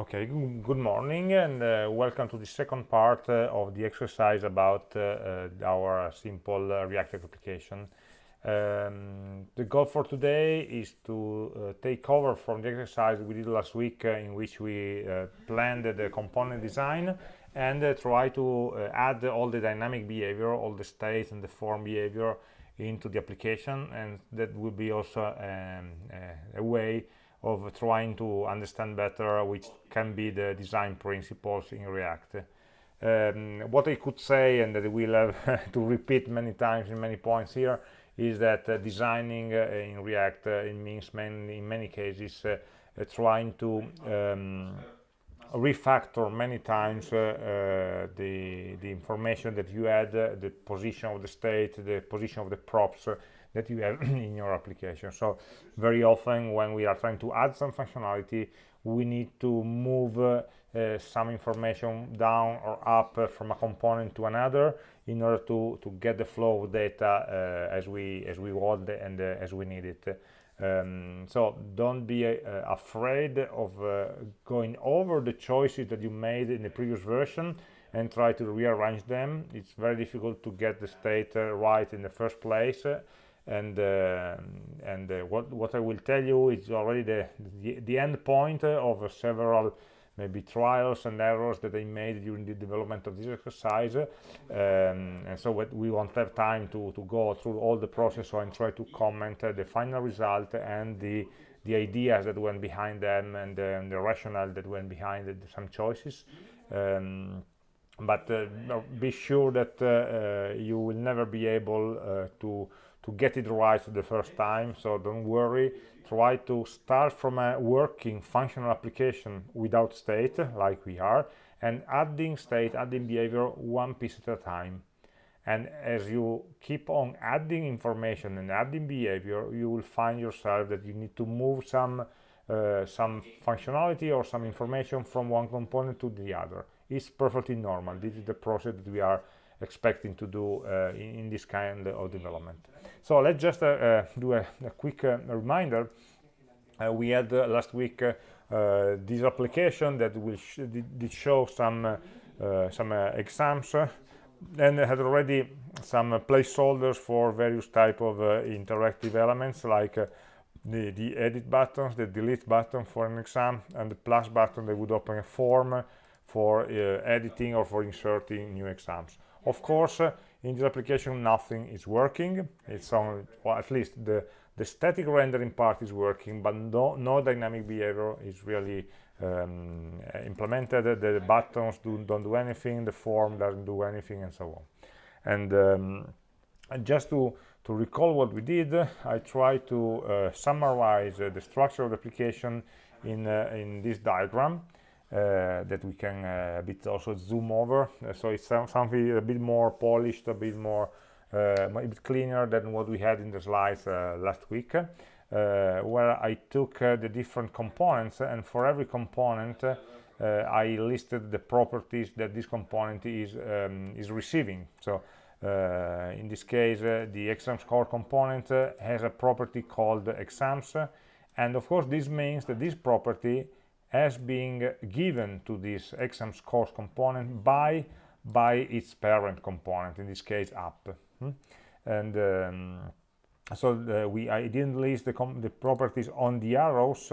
Okay, good morning and uh, welcome to the second part uh, of the exercise about uh, uh our simple uh, React application. Um, the goal for today is to uh, take over from the exercise we did last week in which we planned the component design and try to add all the dynamic behavior, all the state and the form behavior into the application and that will be also um, a way of trying to understand better which can be the design principles in React. Um, what I could say, and that we'll have to repeat many times in many points here, is that uh, designing uh, in React uh, it means in many cases uh, uh, trying to um, refactor many times uh, the, the information that you add, the position of the state, the position of the props, that you have in your application. So very often when we are trying to add some functionality we need to move uh, uh, some information down or up uh, from a component to another in order to to get the flow of data uh, as we as we want and uh, as we need it. Um, so don't be uh, afraid of going over the choices that you made in the previous version and try to rearrange them. It's very difficult to get the state right in the first place and uh, and uh, what what I will tell you is already the the, the end point of several maybe trials and errors that I made during the development of this exercise. Um, and so what we won't have time to to go through all the process and try to comment uh, the final result and the the ideas that went behind them and, uh, the rationale that went behind it, some choices. Um, but uh, be sure that uh, you will never be able to to get it right the first time so don't worry. Try to start from a working functional application without state like we are and adding state adding behavior one piece at a time. And as you keep on adding information and adding behavior you will find yourself that you need to move some uh, some functionality or some information from one component to the other. It's perfectly normal. This is the process that we are expecting to do uh, in, in, this kind of development. So let's just uh, uh, do a, a quick uh, reminder. Uh, we had uh, last week this application that will sh did, did, show some some exams and had already some placeholders for various type of interactive elements like the, the edit buttons, the delete button for an exam, and the plus button that would open a form for uh, editing or for inserting new exams of course uh, in this application nothing is working. It's on well, at least the the static rendering part is working but no no dynamic behavior is really um, implemented. The buttons do, don't do anything the form doesn't do anything and so on. And, um, and just to to recall what we did i try to uh, summarize uh, the structure of the application in uh, in this diagram uh, that we can uh, a bit also zoom over. Uh, so it's something a bit more polished a bit more a bit cleaner than what we had in the slides last week. Where I took the different components and for every component I listed the properties that this component is um, is receiving. So uh, in this case uh, the exam score component uh, has a property called exams. And of course this means that this property as being given to this exam scores component by by its parent component in this case app hmm? and um, so the, we I didn't list the, the properties on the arrows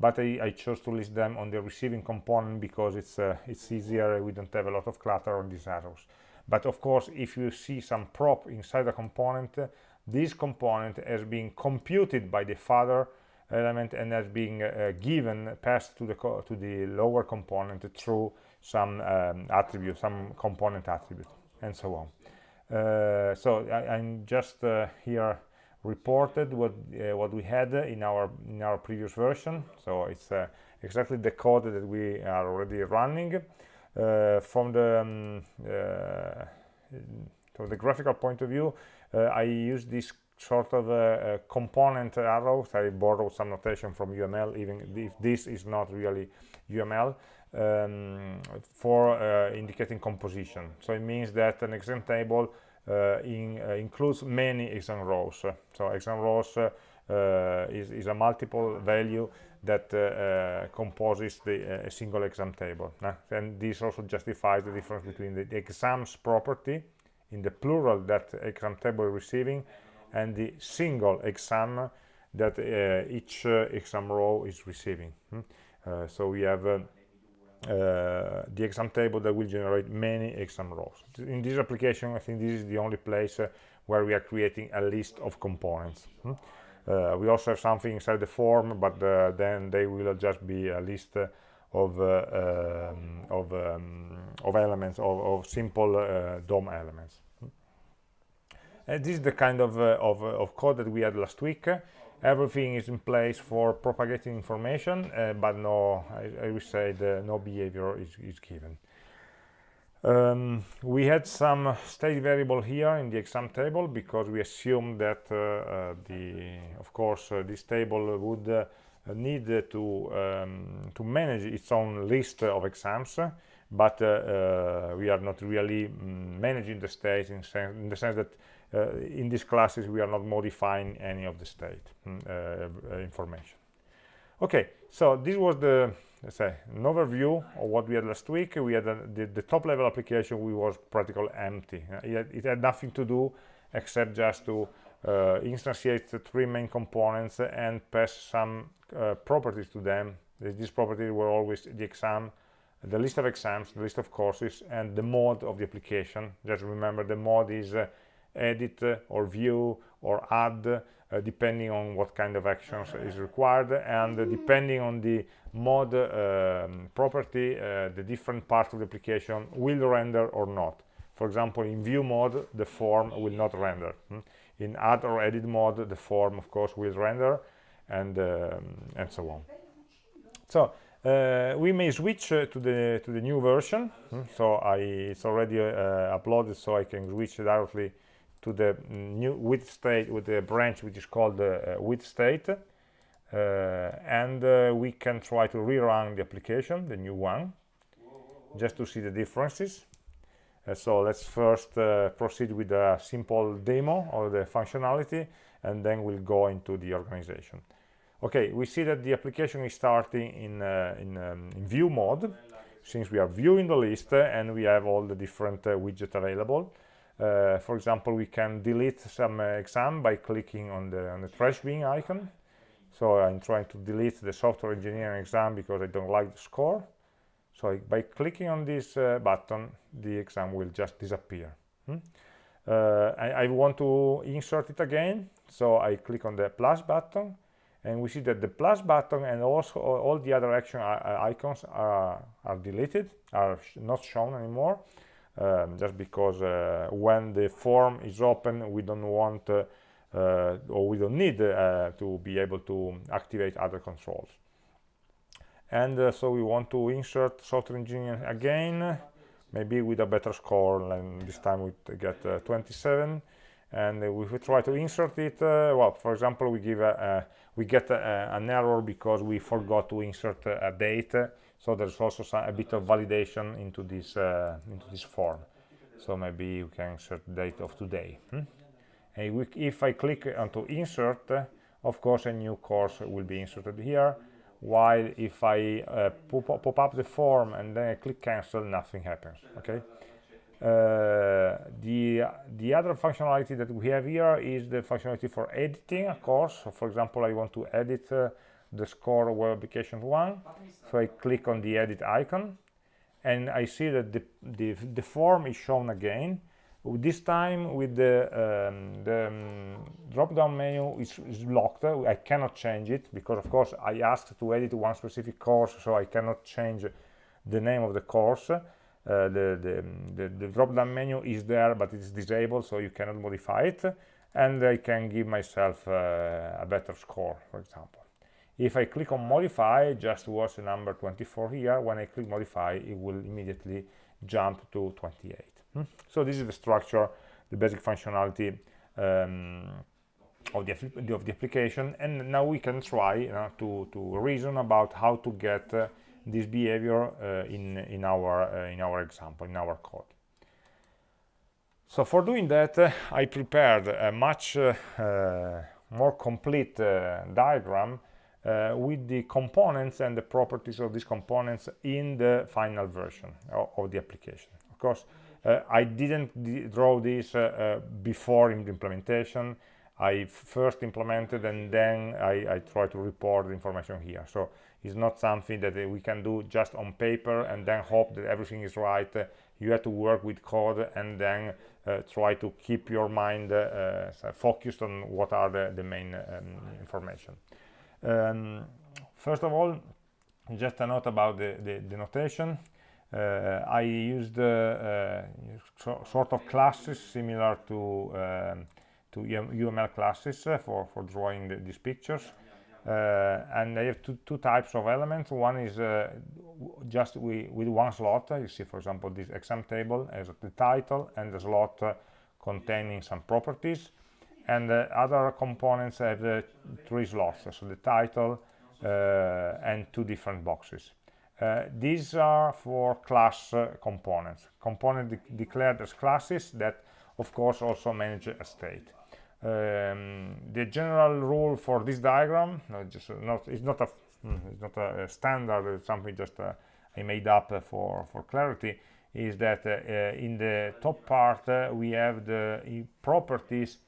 but I, I, chose to list them on the receiving component because it's uh, it's easier we don't have a lot of clutter on these arrows but of course if you see some prop inside a component this component has been computed by the father element and as being uh, given passed to the to the lower component through some um, attribute some component attribute and so on. Uh, so I, am just uh, here reported what uh, what we had in our in our previous version. So it's uh, exactly the code that we are already running uh, from the um, from the graphical point of view I use this sort of a, a component arrows. I borrowed some notation from UML, even if this is not really UML, um, for uh, indicating composition. So it means that an exam table uh, in, uh, includes many exam rows. So exam rows uh, is, is, a multiple value that uh, composes the, a single exam table. and this also justifies the difference between the, the exams property in the plural that exam table is receiving and the single exam that uh, each uh, exam row is receiving. Hmm? Uh, so we have uh, uh, the exam table that will generate many exam rows. In this application, I think this is the only place uh, where we are creating a list of components. Hmm? we also have something inside the form, but then they will just be a list of um, of um, of elements of, of simple DOM elements. Uh, this is the kind of, uh, of, of, code that we had last week. Everything is in place for propagating information uh, but no I, I would say the no behavior is, is given. Um, we had some state variable here in the exam table because we assumed that uh, uh, the of course uh, this table would uh, need to um, to manage its own list of exams but uh, we are not really mm, managing the state in, in the sense that uh, in these classes we are not modifying any of the state mm, uh, uh, information. Okay so this was the let's say an overview of what we had last week. We had a, the, the, top level application we was practically empty. It had, it had, nothing to do except just to uh, instantiate the three main components and pass some uh, properties to them. These properties were always the exam the list of exams the list of courses and the mode of the application. Just remember the mode is uh, edit or view or add uh, depending on what kind of actions is required. And uh, depending on the mode um, property uh, the different parts of the application will render or not. For example in view mode the form will not render. Hmm? in add or edit mode the form of course will render and um, and so on. So uh, we may switch uh, to the to the new version. Hmm? so i it's already uh, uploaded so i can switch directly to the new with state with the branch which is called the uh, with state uh, and uh, we can try to rerun the application the new one just to see the differences. Uh, so let's first uh, proceed with a simple demo of the functionality and then we'll go into the organization. Okay we see that the application is starting in uh, in, um, in, view mode since we are viewing the list and we have all the different widgets available uh, for example, we can delete some uh, exam by clicking on the, on the trash bin icon. So I'm trying to delete the software engineering exam because I don't like the score. So I, by clicking on this uh, button, the exam will just disappear. Hmm? Uh, I, I, want to insert it again, so I click on the plus button, and we see that the plus button and also all the other action uh, icons are, are deleted, are sh not shown anymore um, just because uh, when the form is open we don't want uh, uh, or we don't need to be able to activate other controls. And so we want to insert software engineering again maybe with a better score and this time we get uh, 27 and if we try to insert it uh, well for example we give a, a we get a, an error because we forgot to insert a date so there's also some, a bit of validation into this uh, into this form. So maybe you can insert date of today hmm? and if I click onto insert of course a new course will be inserted here while if I uh, pop, pop, up the form and then I click cancel nothing happens okay? Uh, the the other functionality that we have here is the functionality for editing a course. So for example I want to edit uh, the score web application one. So I click on the edit icon and I see that the, the, the form is shown again. This time with the, um, the um, drop down menu is, is, locked. I cannot change it because of course I asked to edit one specific course so I cannot change the name of the course. Uh, the, the, the, the drop down menu is there but it's disabled so you cannot modify it. And I can give myself uh, a better score for example if I click on modify just watch the number 24 here when I click modify it will immediately jump to 28 hmm? so this is the structure the basic functionality um, of, the, of the application and now we can try you know, to, to reason about how to get uh, this behavior uh, in, in, our, uh, in our example, in our code. So for doing that, uh, I prepared a much uh, uh, more complete diagram uh, with the components and the properties of these components in the final version of, of the application. Of course, uh, I didn't draw this uh, uh, before in the implementation. I first implemented and then I, I try to report the information here. So it's not something that uh, we can do just on paper and then hope that everything is right. You have to work with code and then uh, try to keep your mind focused on what are the, the main um, information. Um, first of all, just a note about the, the, the notation. Uh, I used uh, uh, so, sort of classes similar to um, to UML classes for for drawing the, these pictures. Uh, and I have two, two types of elements. One is uh, just we, with one slot. You see, for example, this exam table as the title and the slot uh, containing some properties. And the other components have three slots, so the title and two different boxes. Uh, these are for class uh, components, components de declared as classes that of course also manage a state. Um, the general rule for this diagram, not just not it's not a hmm, it's not a, standard, it's something just uh, I made up for for clarity, is that uh, uh, in the top part we have the properties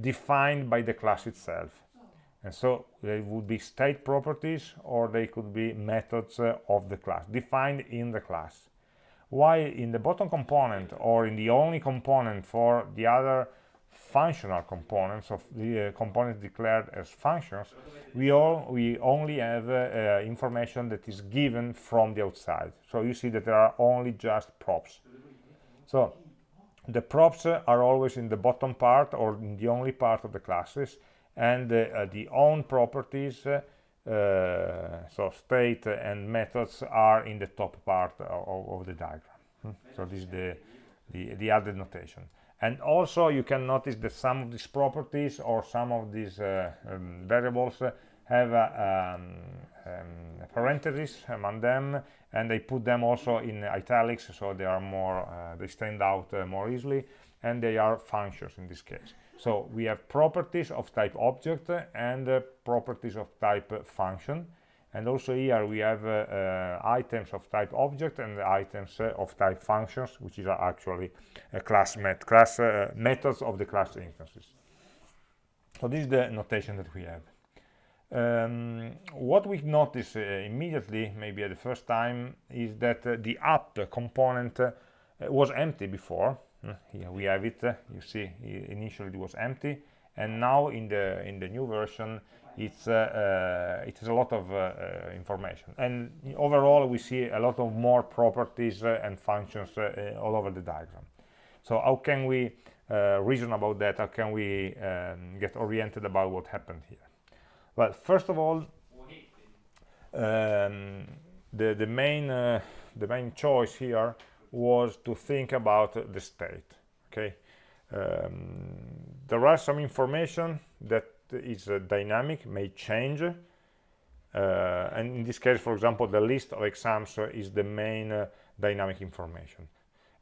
defined by the class itself. And so they would be state properties or they could be methods uh, of the class defined in the class. While in the bottom component or in the only component for the other functional components of the uh, components declared as functions we all we only have uh, uh, information that is given from the outside. So you see that there are only just props. So the props are always in the bottom part or in the only part of the classes and uh, the own properties uh, so state and methods are in the top part of, of the diagram hmm? so this is the, the the added notation and also you can notice that some of these properties or some of these uh, um, variables have um, um, parentheses among them and they put them also in italics so they are more uh, they stand out uh, more easily and they are functions in this case so we have properties of type object and uh, properties of type function. And also here we have uh, uh, items of type object and items uh, of type functions, which is actually a class, met class methods of the class instances. So this is the notation that we have. Um, what we notice uh, immediately, maybe at the first time, is that the app component was empty before. Here we have it. You see initially it was empty and now in the in the new version it's uh, uh, it has a lot of uh, uh information. And overall we see a lot of more properties uh, and functions uh, all over the diagram. So how can we reason about that? How can we um, get oriented about what happened here well first of all um, the the main the main choice here was to think about the state okay? Um, there are some information that is uh, dynamic may change. Uh, and in this case for example the list of exams uh, is the main uh, dynamic information.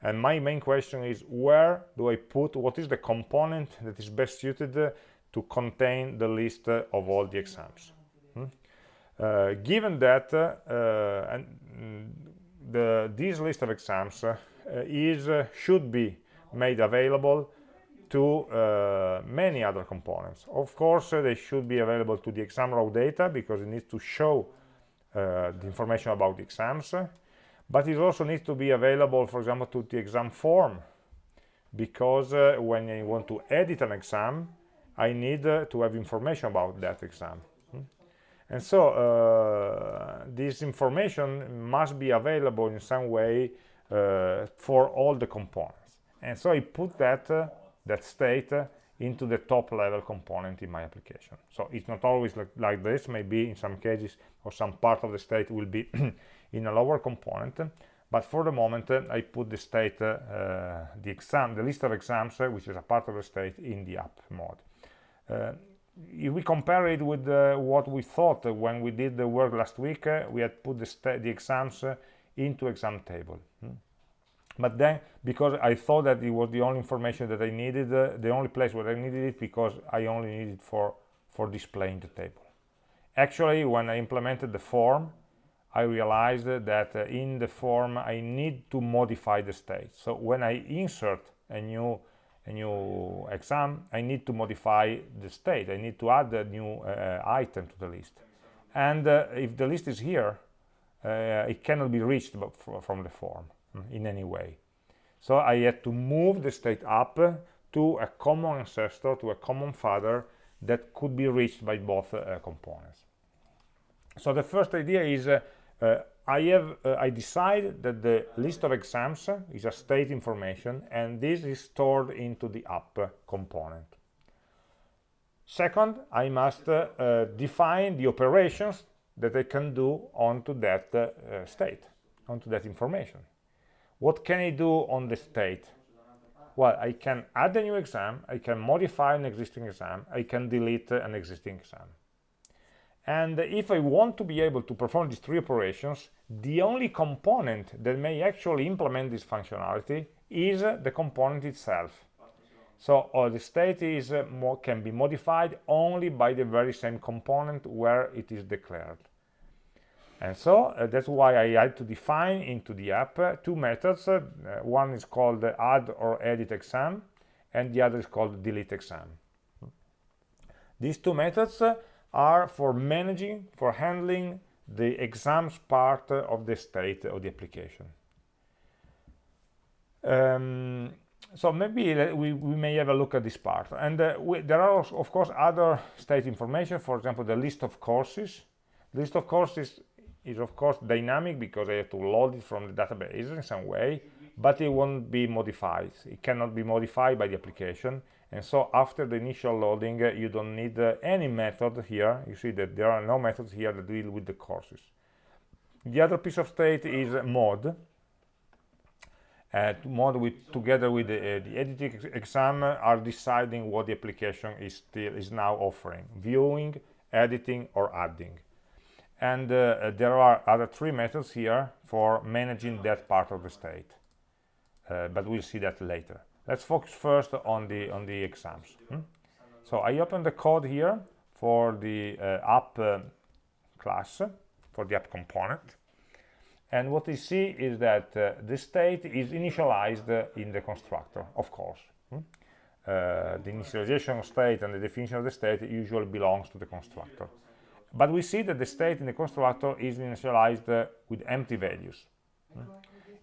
And my main question is where do I put what is the component that is best suited uh, to contain the list uh, of all the exams hmm? given that and mm, the, this list of exams uh, is uh, should be made available to uh, many other components. Of course, uh, they should be available to the exam raw data because it needs to show uh, the information about the exams, but it also needs to be available, for example, to the exam form because uh, when I want to edit an exam, I need to have information about that exam. And so uh, this information must be available in some way uh, for all the components. And so I put that uh, that state uh, into the top level component in my application. So it's not always like, like, this. Maybe in some cases or some part of the state will be in a lower component. But for the moment uh, I put the state uh, the exam the list of exams which is a part of the state in the app mode if we compare it with uh, what we thought when we did the work last week, uh, we had put the, the exams uh, into exam table. Hmm? But then, because I thought that it was the only information that I needed, uh, the only place where I needed it, because I only needed it for, for displaying the table. actually when I implemented the form I realized that uh, in the form I need to modify the state so when I insert a new a new exam I need to modify the state. I need to add a new uh, item to the list. And uh, if the list is here uh, it cannot be reached from the form mm, in any way. So I had to move the state up to a common ancestor to a common father that could be reached by both uh, components. So the first idea is uh, uh, I have uh, I decide that the list of exams is a state information and this is stored into the app component. Second I must uh, define the operations that I can do onto that uh, state onto that information. What can I do on the state? Well I can add a new exam I can modify an existing exam I can delete an existing exam and if I want to be able to perform these three operations, the only component that may actually implement this functionality is the component itself. So uh, the state is uh, more, can be modified only by the very same component where it is declared. And so uh, that's why I had to define into the app uh, two methods. Uh, one is called add or edit exam, and the other is called delete exam. These two methods are for managing, for handling the exams part of the state of the application. Um, so maybe we, we, may have a look at this part. And uh, we, there are, also, of course, other state information, for example, the list of courses. List of courses is, of course, dynamic because I have to load it from the database in some way, but it won't be modified. It cannot be modified by the application. And so after the initial loading uh, you don't need uh, any method here. You see that there are no methods here that deal with the courses. The other piece of state is mod. uh, mode with together with the, uh, the editing ex exam are deciding what the application is still is now offering viewing editing or adding. And uh, uh, there are other three methods here for managing that part of the state but we'll see that later let's focus first on the on the exams hmm? so i open the code here for the uh, app uh, class for the app component and what we see is that uh, the state is initialized in the constructor of course hmm? Uh, the initialization state and the definition of the state usually belongs to the constructor but we see that the state in the constructor is initialized uh, with empty values hmm?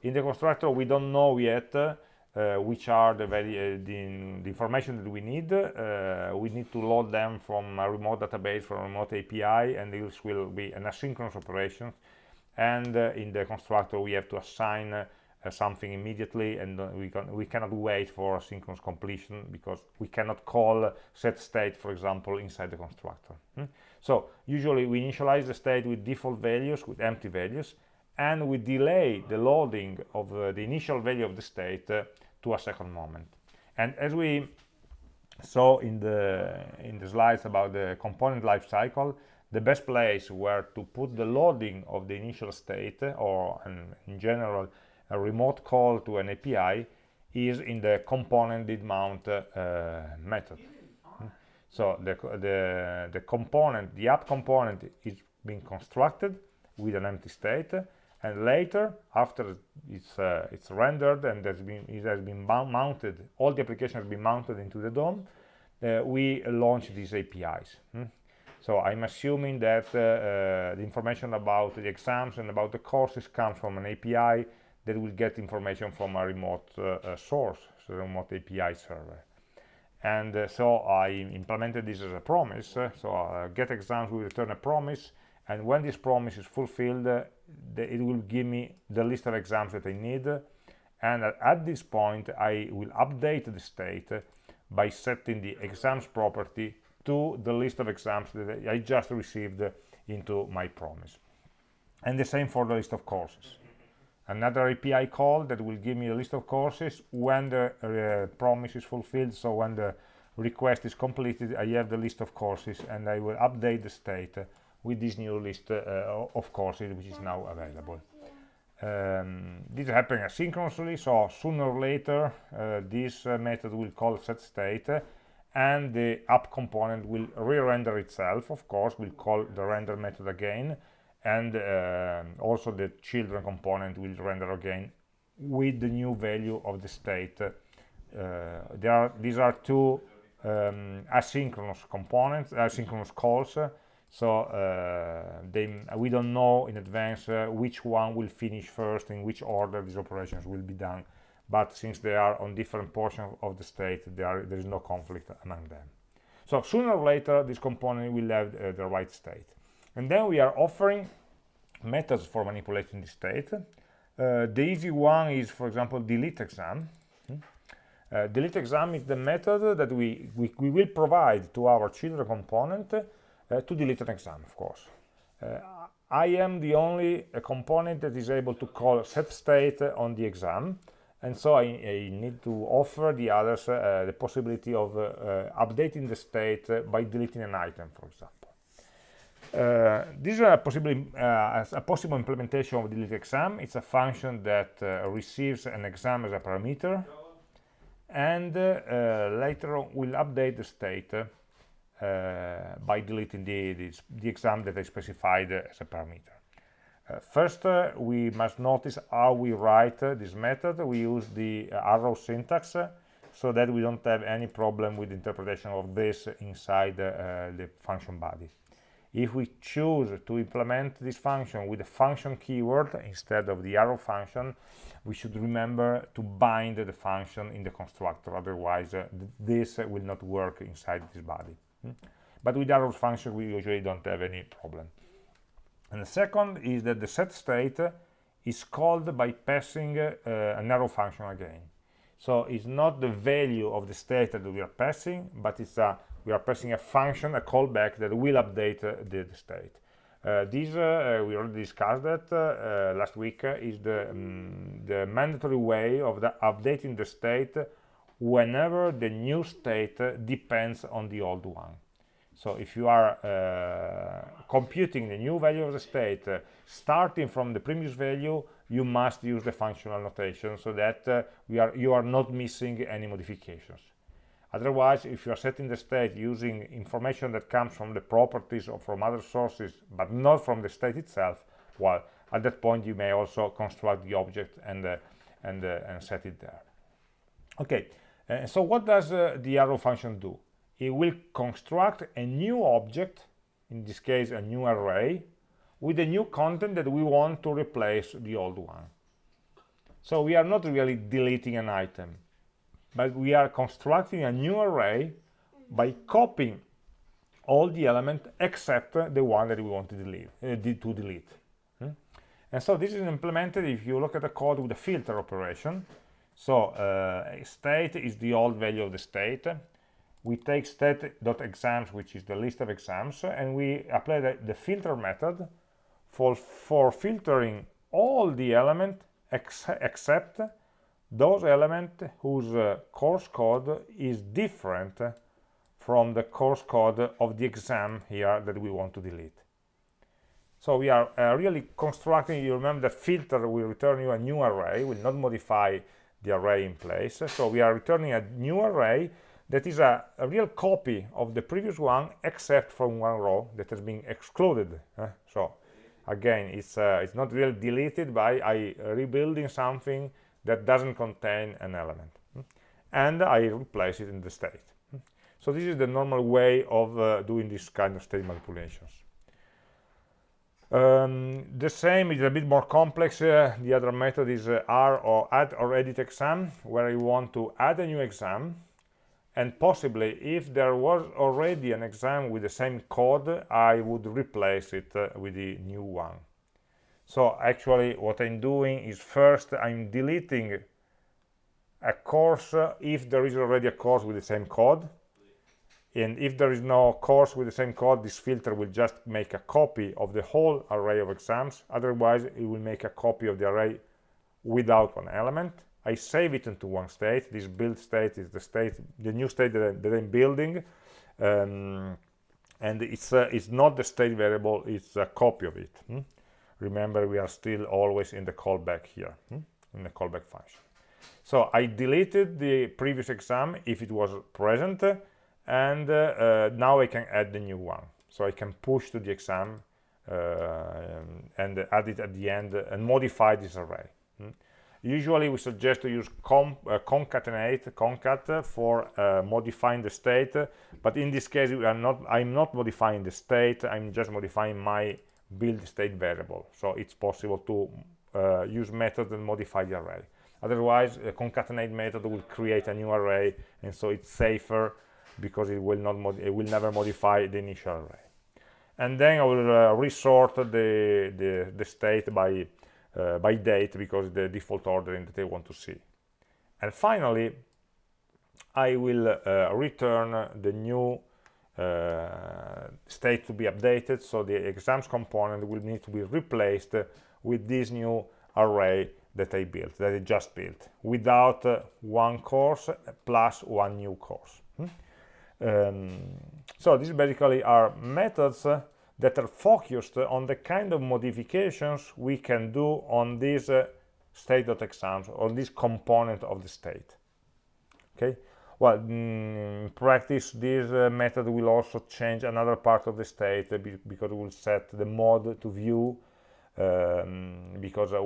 In the constructor we don't know yet uh, which are the, very, uh, the, the, information that we need. Uh, we need to load them from a remote database, from a remote API, and this will be an asynchronous operation. And uh, in the constructor, we have to assign uh, something immediately, and uh, we, can, we cannot wait for asynchronous completion because we cannot call set state, for example, inside the constructor. Hmm? So usually we initialize the state with default values, with empty values, and we delay the loading of uh, the initial value of the state uh, to a second moment. And as we saw in the in the slides about the component life cycle the best place where to put the loading of the initial state or an, in general a remote call to an API is in the component did mount uh, method. So the, the the component the app component is being constructed with an empty state and later after it's uh, it's rendered and has been it has been mounted all the application has been mounted into the DOM uh, we launch these APIs hmm? so I'm assuming that uh, uh, the information about the exams and about the courses comes from an API that will get information from a remote uh, uh, source so remote API server and so I implemented this as a promise so get exams will return a promise and when this promise is fulfilled the, it will give me the list of exams that I need and at, this point I will update the state by setting the exams property to the list of exams that I just received into my promise. And the same for the list of courses. Another API call that will give me a list of courses when the uh, promise is fulfilled. So when the request is completed I have the list of courses and I will update the state with this new list uh, of courses which is now available. Um, this happens asynchronously, so sooner or later uh, this uh, method will call set state and the app component will re-render itself of course we'll call the render method again and uh, also the children component will render again with the new value of the state uh, there are these are two um, asynchronous components asynchronous calls so uh, they, we don't know in advance uh, which one will finish first in which order these operations will be done. But since they are on different portions of the state there, there is no conflict among them. So sooner or later this component will have uh, the right state. And then we are offering methods for manipulating the state. Uh, the easy one is for example delete exam. Hmm? uh, delete exam is the method that we, we, we will provide to our children component to delete an exam of course. Uh, I am the only component that is able to call set state on the exam and so I, I, need to offer the others uh, the possibility of uh, uh, updating the state by deleting an item for example. Uh, this is a, possibly, uh, a possible implementation of delete exam. It's a function that uh, receives an exam as a parameter and later on will update the state by deleting the, the, the exam that I specified as a parameter uh, first, uh, we must notice how we write uh, this method. We use the arrow syntax so that we don't have any problem with interpretation of this inside the function body. If we choose to implement this function with the function keyword instead of the arrow function, we should remember to bind the function in the constructor, otherwise uh, this uh, will not work inside this body. Hmm? But with arrow function, we usually don't have any problem. And the second is that the set state is called by passing uh, an arrow function again. So it's not the value of the state that we are passing, but it's a, we are passing a function, a callback that will update uh, the, the, state. Uh, this, uh, we already discussed that uh, uh, last week, is the, um, the mandatory way of the updating the state whenever the new state depends on the old one. So if you are uh, computing the new value of the state, uh, starting from the previous value, you must use the functional notation so that uh, we are, you are not missing any modifications. Otherwise, if you are setting the state using information that comes from the properties or from other sources, but not from the state itself, well, at that point you may also construct the object and, uh, and, uh, and set it there. Okay, uh, so what does the arrow function do? it will construct a new object, in this case a new array, with a new content that we want to replace the old one. So we are not really deleting an item, but we are constructing a new array by copying all the elements except the one that we want to delete. Uh, to delete. Hmm? And so this is implemented if you look at the code with the filter operation. So uh, state is the old value of the state, we take state.exams, which is the list of exams, and we apply the, the filter method for, for filtering all the elements ex except those elements whose uh, course code is different from the course code of the exam here that we want to delete. So we are uh, really constructing, you remember that filter will return you a new array, will not modify the array in place. So we are returning a new array that is a, a, real copy of the previous one except from one row that has been excluded so again it's uh, it's not really deleted by I rebuilding something that doesn't contain an element hmm? and I replace it in the state hmm? so this is the normal way of uh, doing this kind of state manipulations um, the same is a bit more complex. Uh, the other method is uh, r or add or edit exam where you want to add a new exam. And possibly if there was already an exam with the same code I would replace it uh, with the new one. So actually what I'm doing is first I'm deleting a course uh, if there is already a course with the same code and if there is no course with the same code this filter will just make a copy of the whole array of exams otherwise it will make a copy of the array without one element I save it into one state. This build state is the state, the new state that, I, I'm building, um, and it's uh, it's not the state variable; it's a copy of it. Hmm? Remember, we are still always in the callback here, hmm? in the callback function. So I deleted the previous exam if it was present, and uh, uh, now I can add the new one. So I can push to the exam uh, and add it at the end and modify this array. Hmm? usually we suggest to use concatenate concat for uh, modifying the state but in this case we are not i'm not modifying the state i'm just modifying my build state variable. So it's possible to uh, use method and modify the array. Otherwise concatenate method will create a new array and so it's safer because it will not it will never modify the initial array and then I will uh, resort the, the, the state by uh, by date because the default ordering that I want to see and finally I will uh, return the new uh, state to be updated so the exams component will need to be replaced with this new array that I built, that I just built, without uh, one course plus one new course. Um, so these basically are methods uh, that are focused on the kind of modifications we can do on this uh, state.exams, on this component of the state. Okay, well, mm, in practice, this uh, method will also change another part of the state uh, because it will set the mode to view um, because uh,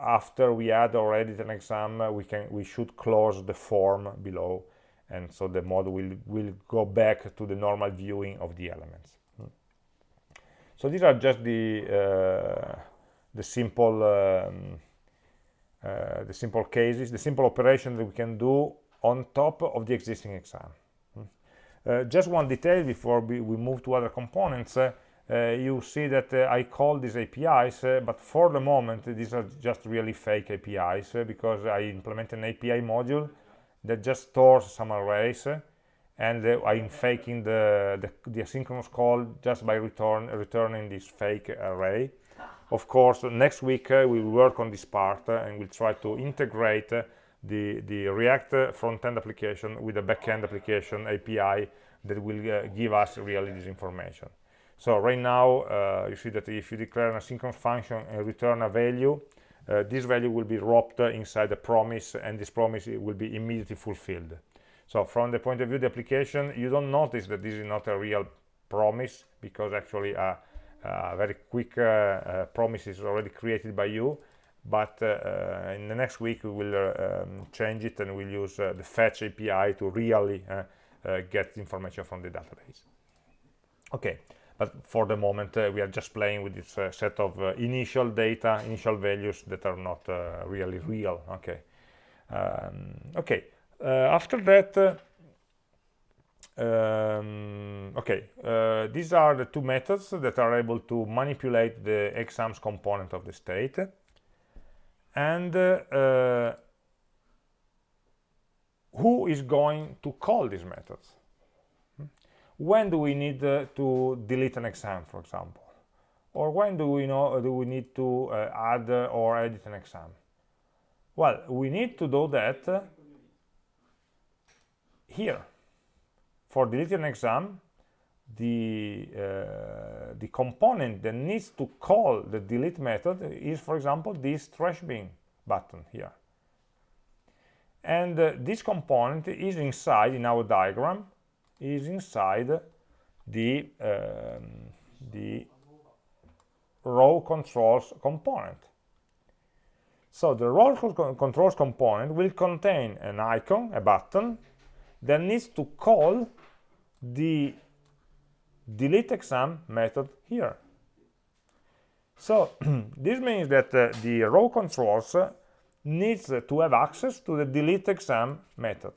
after we add or edit an exam uh, we can we should close the form below and so the model will will go back to the normal viewing of the elements. So these are just the uh, the simple um, uh, the simple cases the simple operation that we can do on top of the existing exam. Uh, just one detail before we, we move to other components. Uh, uh, you see that uh, I call these APIs, but for the moment these are just really fake APIs because I implement an API module that just stores some arrays eh, and I'm faking the, the, the, asynchronous call just by return, returning this fake array. Of course, next week eh, uh, we'll work on this part uh, and we'll try to integrate the, the React front-end application with a back-end application API that will give us really this information. So right now, you see that if you declare an asynchronous function and return a value, uh, this value will be wrapped inside a promise, and this promise will be immediately fulfilled. So from the point of view of the application, you don't notice that this is not a real promise, because actually a, a very quick uh, uh promise is already created by you. But uh, uh, in the next week, we will um, change it, and we'll use the fetch API to really get information from the database. Okay but for the moment uh, we are just playing with this uh, set of uh, initial data initial values that are not uh, really real. Okay. Um, okay. Uh, after that uh, um, okay. These are the two methods that are able to manipulate the exams component of the state. And who is going to call these methods when do we need uh, to delete an exam, for example? Or when do we know do we need to uh, add or edit an exam? Well, we need to do that uh, here. For deleting an exam, the uh, the component that needs to call the delete method is, for example, this trash bin button here. And uh, this component is inside in our diagram is inside the, um, the row controls component. So the row controls component will contain an icon, a button, that needs to call the delete exam method here. So this means that uh, the row controls uh, needs to have access to the delete exam method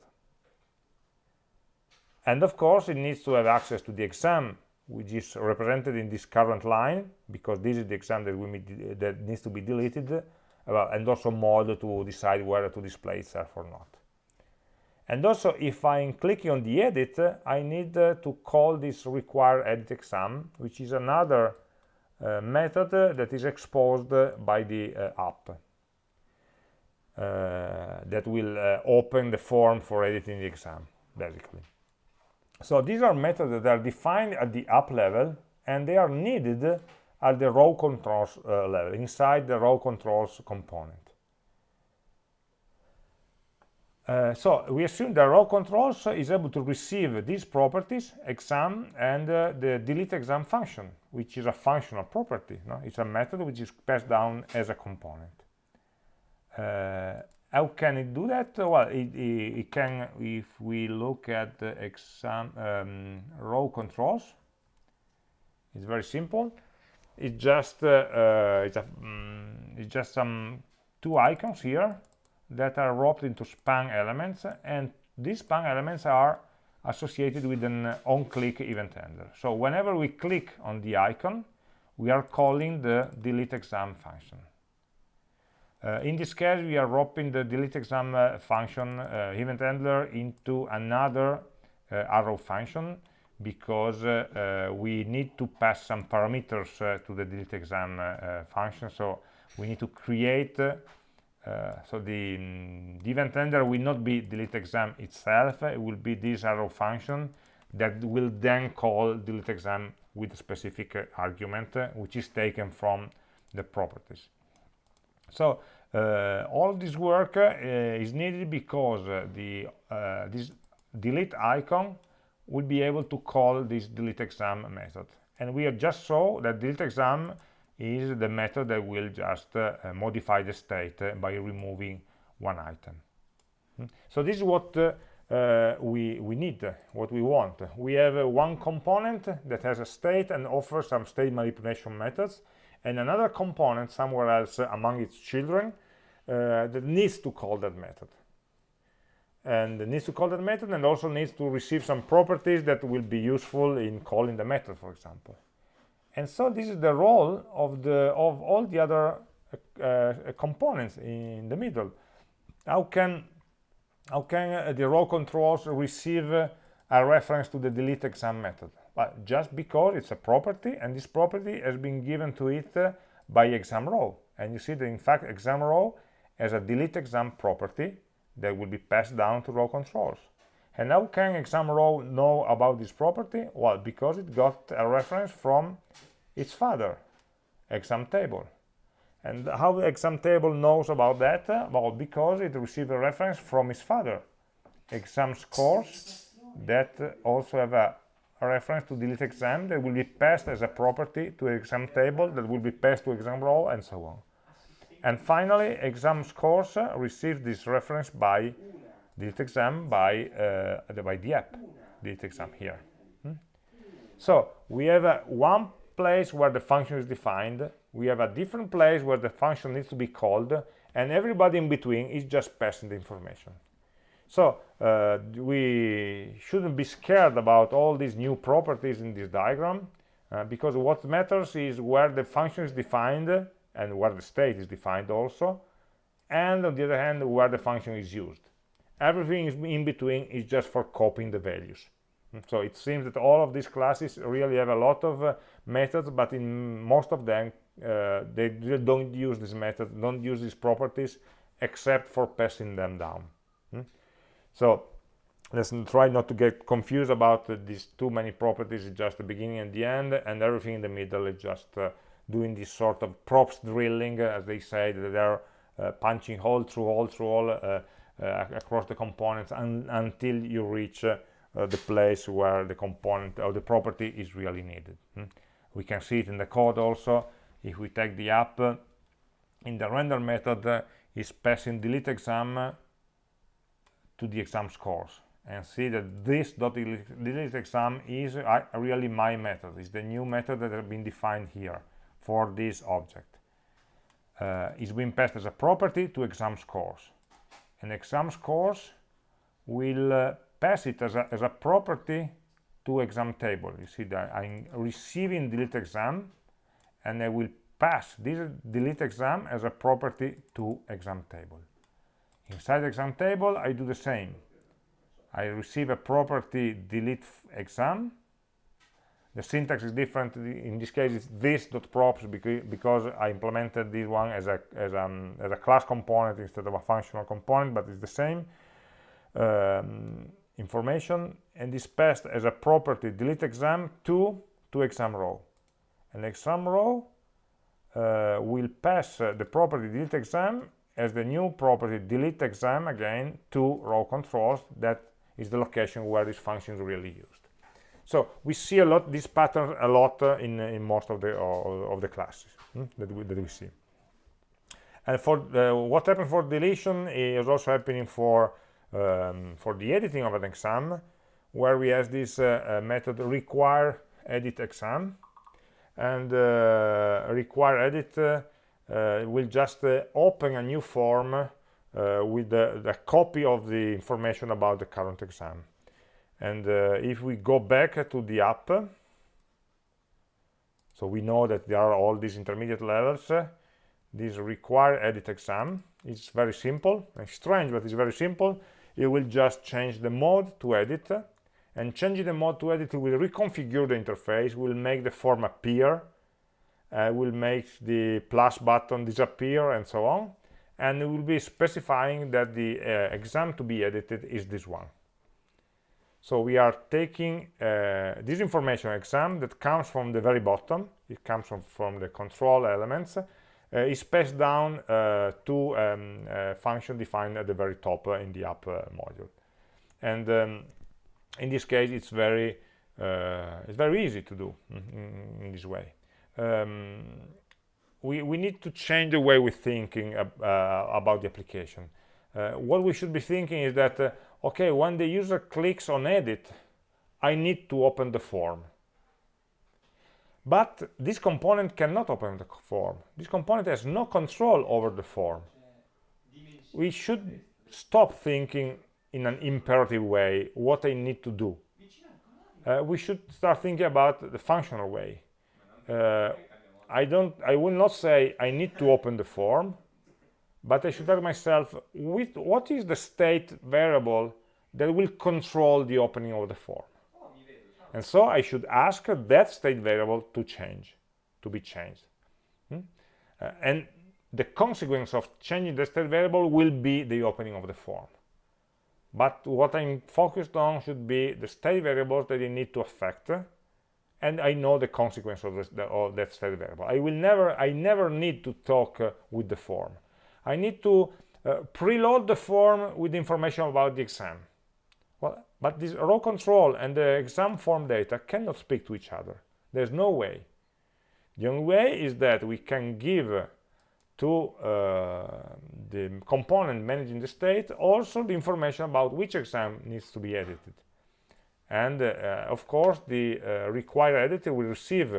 and of course it needs to have access to the exam which is represented in this current line because this is the exam that, we that needs to be deleted uh, and also mode to decide whether to display itself or not. And also if I'm clicking on the edit I need uh, to call this require edit exam which is another uh, method that is exposed by the uh, app. Uh, that will uh, open the form for editing the exam basically so these are methods that are defined at the app level and they are needed at the row controls uh, level, inside the row controls component. Uh, so we assume that row controls is able to receive these properties, exam and uh, the delete exam function, which is a functional property. No? It's a method which is passed down as a component. How can it do that? Well, it, it, it, can, if we look at the exam um, row controls, it's very simple. It's just uh, uh, it's, a, um, it's just some two icons here that are wrapped into span elements and these span elements are associated with an on-click event handler so whenever we click on the icon we are calling the delete exam function uh, in this case we are wrapping the delete exam uh, function uh, event handler into another uh, arrow function because uh, uh, we need to pass some parameters to the delete exam function. So we need to create so the, um, the, event handler will not be delete exam itself. It will be this arrow function that will then call delete exam with a specific argument which is taken from the properties so uh, all this work uh, is needed because the this delete icon will be able to call this delete exam method and we have just saw that delete exam is the method that will just uh, modify the state uh, by removing one item. Hmm? So this is what uh, uh, we, we need, what we want. We have uh, one component that has a state and offers some state manipulation methods, and another component somewhere else among its children that needs to call that method. And needs to call that method and also needs to receive some properties that will be useful in calling the method, for example. And so this is the role of the of all the other uh, uh, components in the middle. How can how can uh, the row controls receive uh, a reference to the delete exam method but just because it's a property and this property has been given to it uh, by exam row and you see that in fact exam row has a delete exam property that will be passed down to row controls and how can exam row know about this property? Well, because it got a reference from its father, exam table. And how the exam table knows about that? Well, because it received a reference from its father, exam scores that also have a reference to delete exam that will be passed as a property to exam table that will be passed to exam row and so on. And finally, exam scores receive this reference by delete exam by uh, by the app delete exam here hmm? so we have one place where the function is defined we have a different place where the function needs to be called and everybody in between is just passing the information so uh, we shouldn't be scared about all these new properties in this diagram uh, because what matters is where the function is defined and where the state is defined also and on the other hand where the function is used. Everything in between is just for copying the values. So it seems that all of these classes really have a lot of uh, methods but in most of them uh, they don't use this method don't use these properties except for passing them down. Hmm? So let's try not to get confused about uh, these too many properties it's just the beginning and the end and everything in the middle is just uh, doing this sort of props drilling uh, as they say that they're uh, punching hole through hole through hole uh, across the components un until you reach the place where the component or the property is really needed. Hmm? We can see it in the code also. If we take the app, in the render method is passing delete exam to the exam scores and see that this delete exam is uh, really my method. Is the new method that has been defined here for this object. Uh, it's been passed as a property to exam scores. And exam scores will uh, pass it as a, as a property to exam table. You see that i'm receiving delete exam and i will pass this delete exam as a property to exam table inside exam table i do the same. I receive a property delete exam. The syntax is different. In this case it's this dot props because, i implemented this one as a as, um, as a class component instead of a functional component but it's the same um, information. And is passed as a property delete exam to to exam row. And exam row uh, will pass uh, the property delete exam as the new property delete exam again to row controls. That is the location where this function is really used. So we see a lot this pattern a lot uh, in in most of the uh, of the classes hmm, that, we, that we see. And for the, what happens for deletion is also happening for um, for the editing of an exam where we have this uh, uh method require edit exam. And uh, require edit uh, Uh, will just uh, open a new form uh, with the, the, copy of the information about the current exam. And if we go back to the app so we know that there are all these intermediate levels this require edit exam. It's very simple. It's strange but it's very simple. You will just change the mode to edit and changing the mode to edit will reconfigure the interface will make the form appear uh, will make the plus button disappear and so on. And it will be specifying that the uh, exam to be edited is this one. So we are taking uh, this information exam that comes from the very bottom. It comes from, from the control elements. Uh, is passed down uh, to um, a function defined at the very top uh, in the app module. And um, in this case it's very it's very easy to do in, in this way um, we, we need to change the way we're thinking uh, about the application uh, what we should be thinking is that uh, okay when the user clicks on edit I need to open the form but this component cannot open the form this component has no control over the form we should stop thinking in an imperative way what I need to do. Uh, we should start thinking about the functional way. Uh, I don't. I will not say I need to open the form, but I should ask myself, with, what is the state variable that will control the opening of the form? And so I should ask that state variable to change, to be changed. Hmm? Uh, and the consequence of changing the state variable will be the opening of the form but what I'm focused on should be the state variables that you need to affect and I know the consequence of, this, of that state variable. I will never, I never need to talk uh, with the form. I need to uh, preload the form with information about the exam. Well, but this row control and the exam form data cannot speak to each other. There's no way. The only way is that we can give to uh, the component managing the state also the information about which exam needs to be edited and uh, of course the uh, required editor will receive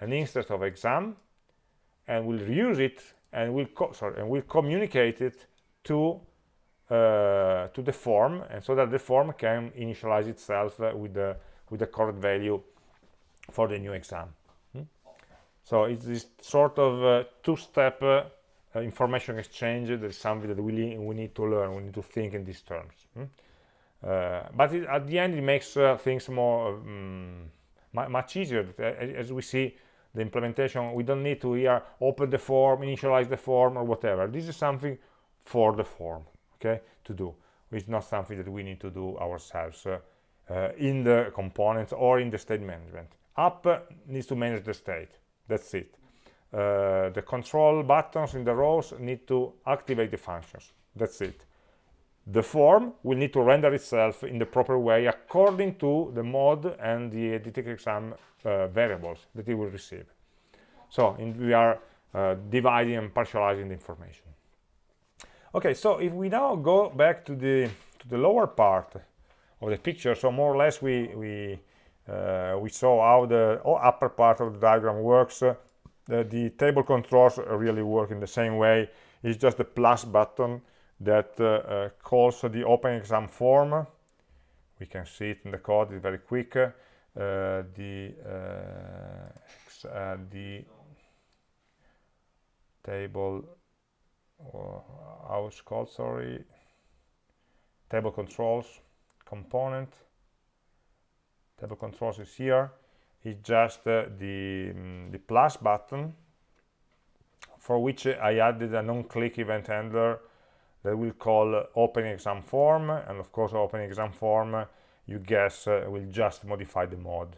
an instance of exam and will use it and will sorry and will communicate it to uh, to the form and so that the form can initialize itself uh, with the with the correct value for the new exam so it's this sort of uh, two-step information exchange that is something that we, we need to learn, we need to think in these terms. Hmm? Uh, but it, at the end it makes uh, things more um, much easier. As we see the implementation, we don't need to here open the form, initialize the form or whatever. This is something for the form, okay, to do. It's not something that we need to do ourselves uh, uh, in the components or in the state management. App needs to manage the state that's it uh, the control buttons in the rows need to activate the functions that's it the form will need to render itself in the proper way according to the mode and the editing exam uh, variables that it will receive. So in, we are uh, dividing and partializing the information. Okay so if we now go back to the to the lower part of the picture so more or less we we uh, we saw how the upper part of the diagram works. Uh, the, the, table controls really work in the same way. It's just the plus button that uh, uh, calls the open exam form. We can see it in the code it's very quick. Uh, the the table it's called sorry. Table controls component. Table controls is here. It's just uh, the um, the plus button for which I added a non-click event handler that will call open exam form and of course open exam form you guess uh, will just modify the mode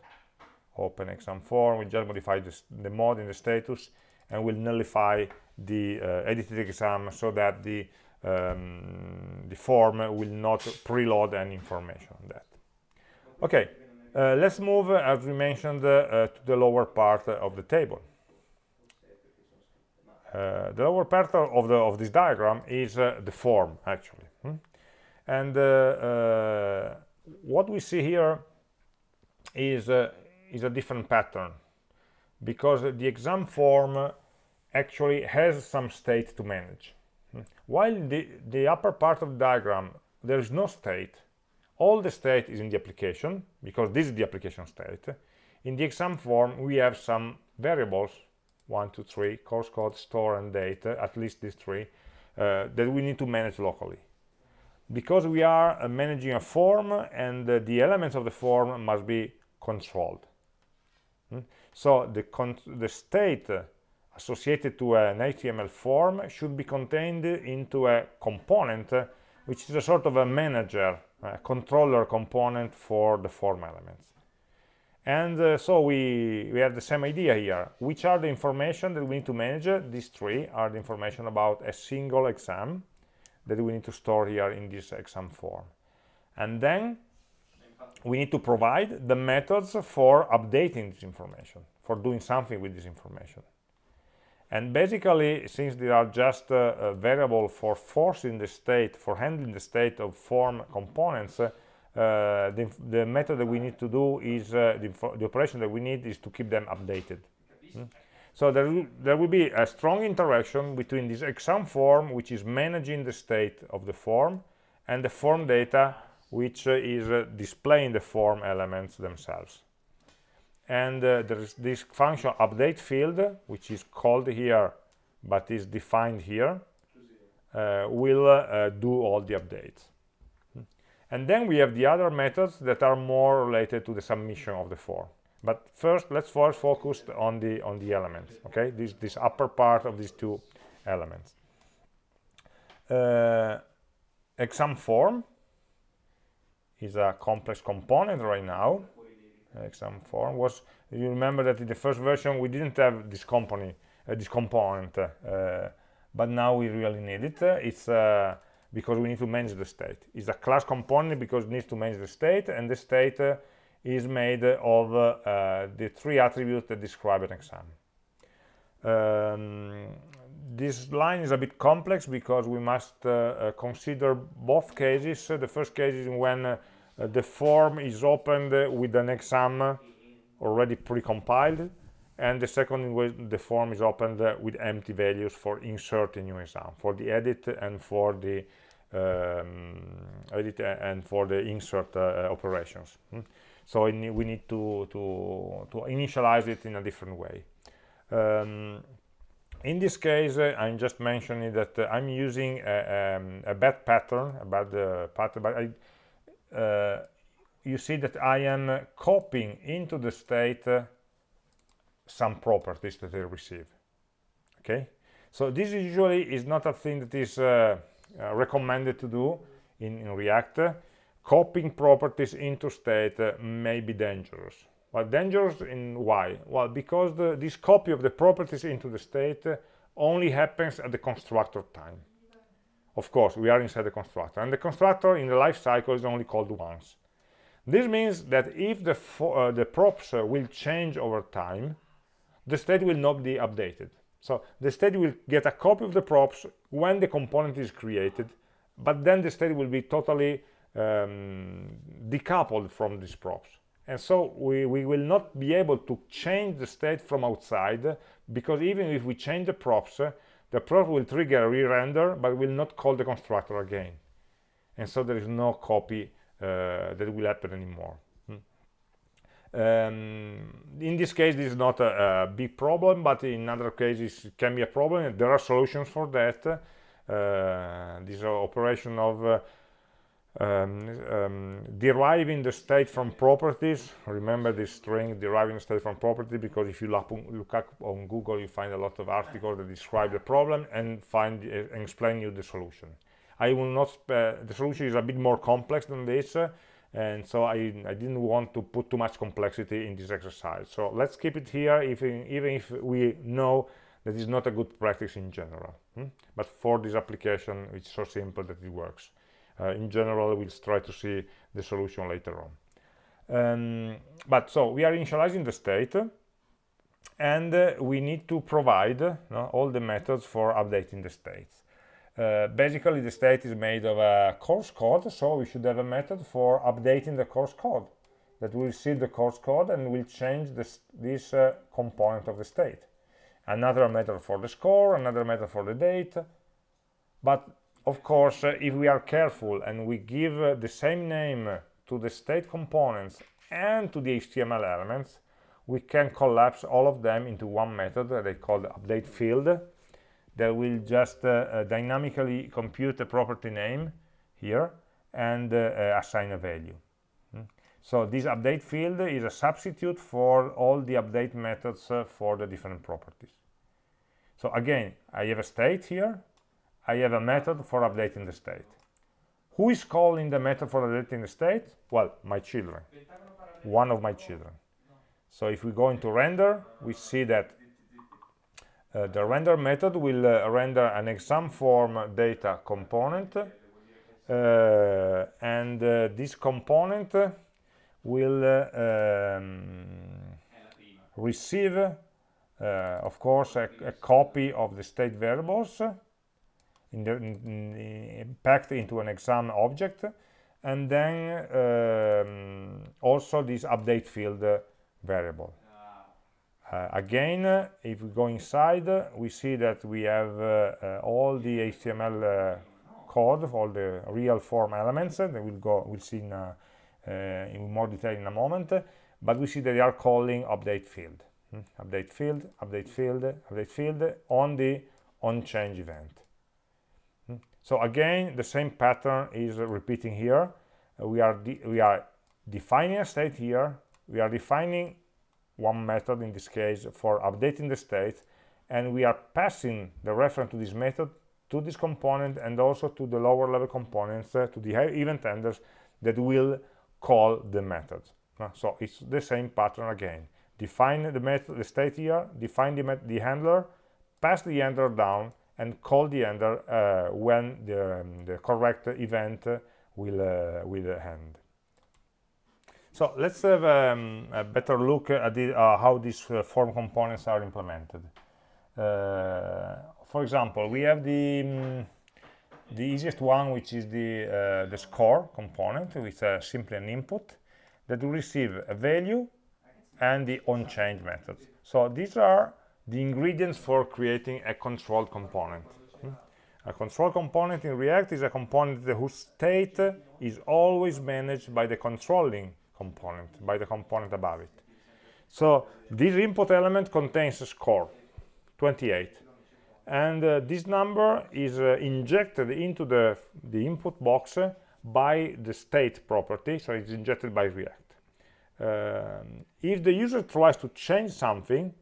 open exam form will just modify this, the mode in the status and will nullify the uh, edited exam so that the um, the form will not preload any information on that. Okay uh, let's move as we mentioned to the lower part of the table uh, the lower part of the of this diagram is uh, the form actually hmm? and uh, what we see here is is a different pattern because the exam form actually has some state to manage hmm? while the the upper part of the diagram there is no state all the state is in the application because this is the application state in the exam form we have some variables one, two, three, course code, store, and date, at least these three, uh, that we need to manage locally. Because we are uh, managing a form and uh, the elements of the form must be controlled. Hmm? So the, the state associated to an HTML form should be contained into a component uh, which is a sort of a manager, a controller component for the form elements and uh, so we we have the same idea here. Which are the information that we need to manage? These three are the information about a single exam that we need to store here in this exam form. And then we need to provide the methods for updating this information for doing something with this information. And basically since they are just uh, a variable for forcing the state for handling the state of form components uh, uh, the, the, method that we need to do is uh, the, the, operation that we need is to keep them updated. Mm? so there will, there will be a strong interaction between this exam form which is managing the state of the form and the form data which uh, is uh, displaying the form elements themselves. And uh, there is this function update field which is called here but is defined here will do all the updates and then we have the other methods that are more related to the submission of the form. But first let's first focus on the on the elements okay? This this upper part of these two elements. Uh, exam form is a complex component right now. Exam form was you remember that in the first version we didn't have this component uh, this component uh, but now we really need it. It's uh, because we need to manage the state. It's a class component because it needs to manage the state, and the state uh, is made of uh, the three attributes that describe an exam. Um, this line is a bit complex because we must uh, uh consider both cases. the first case is when uh, the form is opened with an exam already pre-compiled, and the second in which the form is opened uh, with empty values for inserting new exam for the edit and for the um, edit and for the insert uh, operations hmm? so we need to, to to initialize it in a different way um, in this case uh, i'm just mentioning that uh, i'm using a, um, a, bad pattern about the pattern but I, uh, you see that i am copying into the state uh, some properties that they receive. Okay, so this usually is not a thing that is uh, uh, recommended to do in, in React. Copying properties into state uh, may be dangerous. But dangerous in why? Well, because the, this copy of the properties into the state uh, only happens at the constructor time. Of course, we are inside the constructor, and the constructor in the life cycle is only called once. This means that if the, uh, the props uh, will change over time, the state will not be updated. So the state will get a copy of the props when the component is created, but then the state will be totally um, decoupled from these props. And so we, we will not be able to change the state from outside, because even if we change the props, the prop will trigger a re-render, but will not call the constructor again. And so there is no copy uh, that will happen anymore. Um, in this case, this is not a, a, big problem, but in other cases it can be a problem. There are solutions for that. Uh, this operation of uh, um, um, deriving the state from properties. Remember this string, deriving the state from property, because if you look, up on Google, you find a lot of articles that describe the problem and find uh, explain you the solution. I will not. the solution is a bit more complex than this and so I, I, didn't want to put too much complexity in this exercise. So let's keep it here if, even if we know that is not a good practice in general hmm? but for this application it's so simple that it works. Uh, in general we'll try to see the solution later on. Um, but so we are initializing the state and uh, we need to provide uh, all the methods for updating the states uh, basically the state is made of a course code so we should have a method for updating the course code that will see the course code and will change this, this uh, component of the state. Another method for the score another method for the date. But of course uh, if we are careful and we give uh, the same name to the state components and to the html elements we can collapse all of them into one method that they call the update field that will just uh, uh, dynamically compute the property name here and uh, assign a value. Mm. so this update field is a substitute for all the update methods for the different properties. So again i have a state here. I have a method for updating the state. Who is calling the method for updating the state? Well my children. One of my children. So if we go into render we see that the render method will uh, render an exam form data component uh, and uh, this component will uh, um, receive uh, of course a, a, copy of the state variables in the, in, packed into an exam object and then um, also this update field variable uh, again, uh, if we go inside, uh, we see that we have all the HTML code, all the real form elements that we'll go, we'll see in, in more detail in a moment. But we see that they are calling update field, hmm? update field, update field, update field on the on change event. Hmm? So again, the same pattern is repeating here. Uh, we are we are defining a state here. We are defining one method in this case for updating the state and we are passing the reference to this method to this component and also to the lower level components uh, to the event handlers that will call the method. Uh, so it's the same pattern again. Define the method the state here define the, the handler pass the handler down and call the handler uh, when the, um, the correct event will uh, will end so let's have um, a better look at the, uh, how these uh, form components are implemented. Uh, for example, we have the um, the easiest one, which is the uh, the score component, which is uh, simply an input that will receive a value and the onChange method. So these are the ingredients for creating a control component. A control component in React is a component whose state is always managed by the controlling component by the component above it. So this input element contains a score 28 and uh, this number is uh, injected into the the input box uh, by the state property so it's injected by react. Um, if the user tries to change something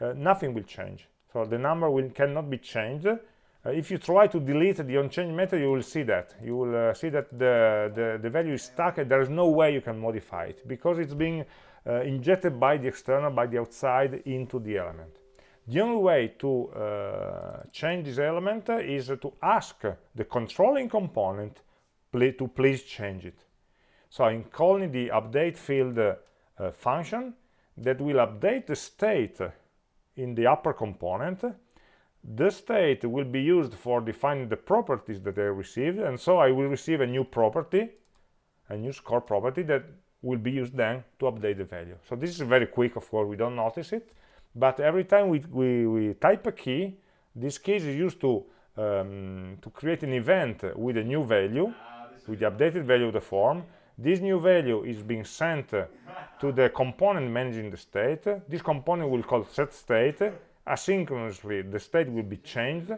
uh, nothing will change. So the number will cannot be changed uh, if you try to delete the onChange method, you will see that. You will uh, see that the, the, the, value is stuck and there is no way you can modify it because it's being uh, injected by the external, by the outside into the element. The only way to uh, change this element is to ask the controlling component to please change it. So I'm calling the update field uh, function that will update the state in the upper component the state will be used for defining the properties that I received and so I will receive a new property a new score property that will be used then to update the value. So this is very quick of course we don't notice it but every time we, we, we type a key this key is used to um, to create an event with a new value with the updated value of the form. This new value is being sent to the component managing the state. This component will call set state asynchronously the state will be changed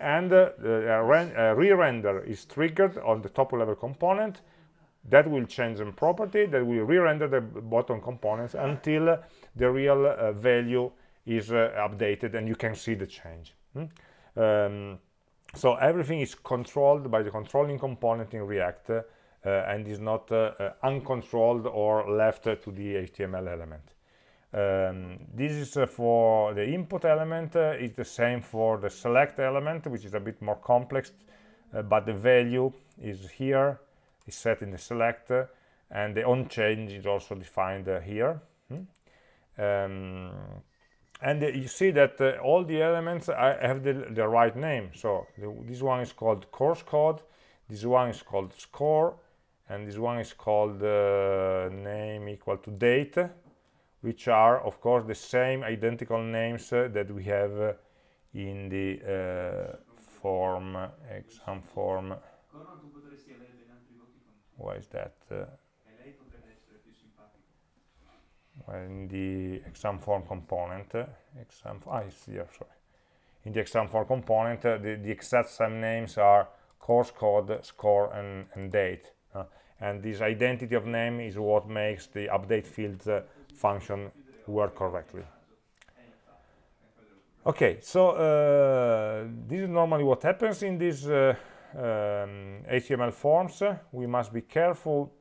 and uh, the uh, re-render is triggered on the top level component. That will change the property that will re-render the bottom components until the real uh, value is uh, updated and you can see the change. Hmm? um, so everything is controlled by the controlling component in react uh, and is not uh, uncontrolled or left to the html element um, this is uh, for the input element uh, it's the same for the select element which is a bit more complex uh, but the value is here is set in the select uh, and the on change is also defined uh, here. Hmm? um, and uh, you see that all the elements I have the, the right name. So the, this one is called course code this one is called score and this one is called name equal to date which are of course the same identical names uh, that we have uh, in the uh, form exam form. Why is that uh, in the exam form component uh, exam ah, here sorry. In the exam form component the, the exact same names are course code score and, and date and this identity of name is what makes the update fields function work correctly. Okay, so uh, this is normally what happens in these uh, um, HTML forms. We must be careful.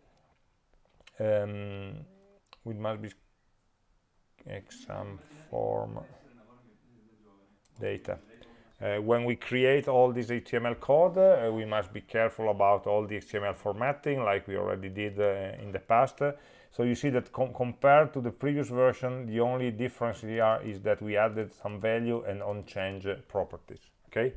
Um, we must be exam form data. Uh, when we create all this HTML code, uh, we must be careful about all the HTML formatting, like we already did uh, in the past. So you see that com compared to the previous version, the only difference here is that we added some value and on-change properties, okay?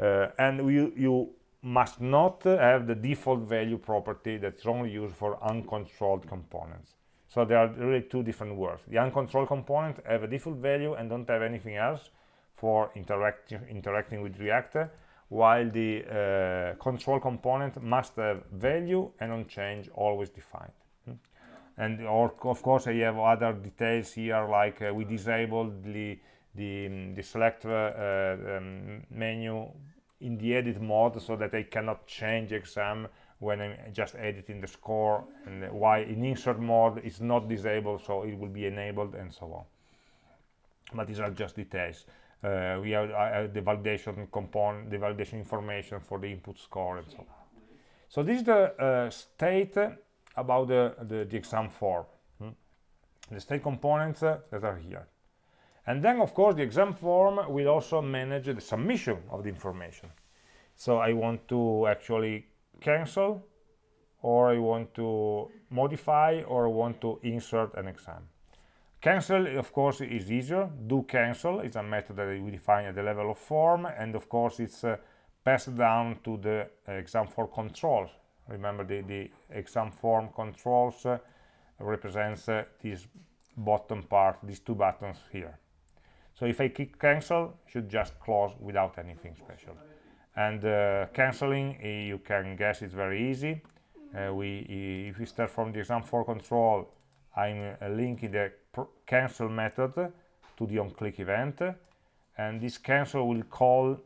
Uh, and we, you must not have the default value property that's only used for uncontrolled components. So there are really two different words. The uncontrolled component have a default value and don't have anything else for interact interacting with React, while the uh, control component must have value and on change always defined and or of course I have other details here like uh, we disabled the the, um, the select uh, uh, um, menu in the edit mode so that I cannot change exam when I'm just editing the score and why in insert mode it's not disabled so it will be enabled and so on. But these are just details. Uh, we have uh, the validation component the validation information for the input score and so on. So this is the uh, state about the, the, the exam form hmm? the state components uh, that are here. And then of course the exam form will also manage the submission of the information. So I want to actually cancel or I want to modify or I want to insert an exam. Cancel of course is easier. Do cancel is a method that we define at the level of form and of course it's uh, passed down to the uh, exam form controls remember the, the exam form controls uh, represents uh, this bottom part these two buttons here. So if I click cancel should just close without anything special. And uh, canceling eh, you can guess it's very easy. Uh, we if we start from the exam form control I'm uh, linking the cancel method to the on click event. And this cancel will call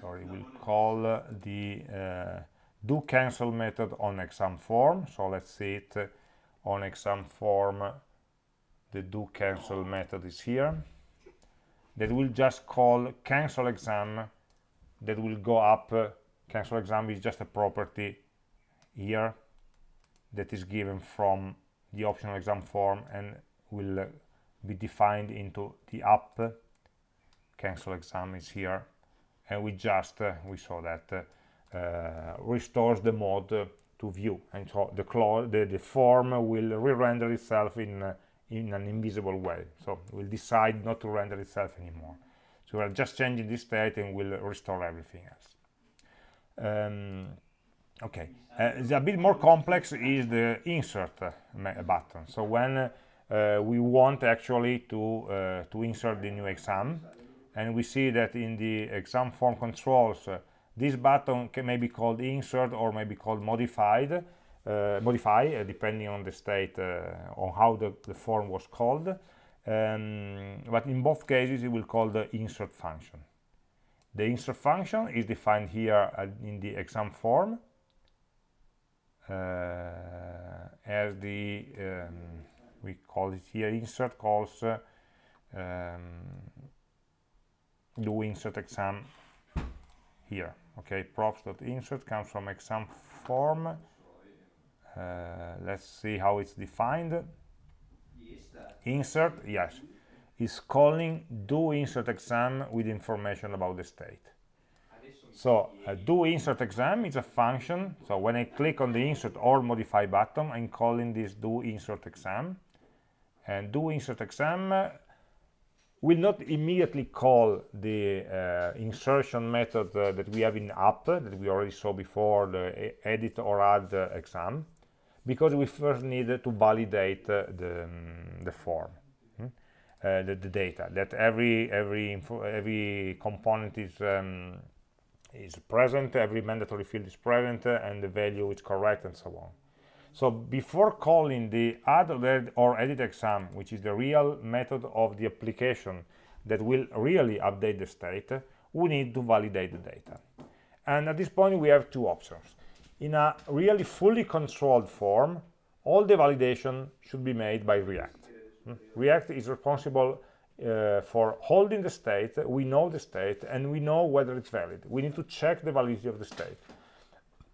sorry will call the uh, do cancel method on exam form. So let's see it uh, on exam form the do cancel method is here. That will just call cancel exam that will go up uh, cancel exam is just a property here that is given from the optional exam form and will uh, be defined into the up cancel exam is here. And we just we saw that restores the mode to view. And so the, the, the form will re-render itself in uh, in an invisible way. So will decide not to render itself anymore. So we're just changing this state and we'll restore everything else. Um, okay. Uh, a bit more complex is the insert uh, button. So when uh, we want actually to uh, to insert the new exam and we see that in the exam form controls this button can may be called insert or may be called modified, uh, modify, uh, depending on the state, uh, on how the, the, form was called. Um, but in both cases, it will call the insert function. The insert function is defined here in the exam form uh, as the, um, we call it here insert calls uh, um, do insert exam here okay props.insert comes from exam form. Uh, let's see how it's defined. Insert yes. Is calling do insert exam with information about the state. So uh, do insert exam is a function. So when i click on the insert or modify button i'm calling this do insert exam. And do insert exam will not immediately call the uh, insertion method uh, that we have in app that we already saw before the edit or add uh, exam because we first need to validate uh, the, um, the form hmm? uh, the, the, data that every every every component is um, is present every mandatory field is present uh, and the value is correct and so on so before calling the add or edit exam which is the real method of the application that will really update the state we need to validate the data and at this point we have two options in a really fully controlled form, all the validation should be made by React. Hmm? React is responsible uh, for holding the state, we know the state, and we know whether it's valid. We need to check the validity of the state.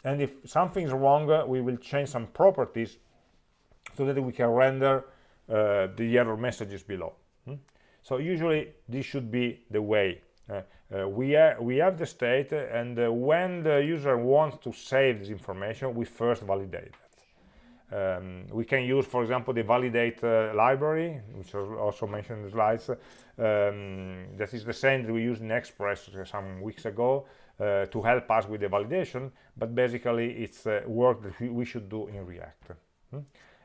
And if something is wrong, uh, we will change some properties so that we can render uh, the error messages below. Hmm? So usually this should be the way uh, uh, we, we have the state and uh, when the user wants to save this information we first validate it um, we can use for example the validate library which was also mentioned in the slides um, that is the same that we used in express some weeks ago uh, to help us with the validation but basically it's uh, work that we should do in react hmm?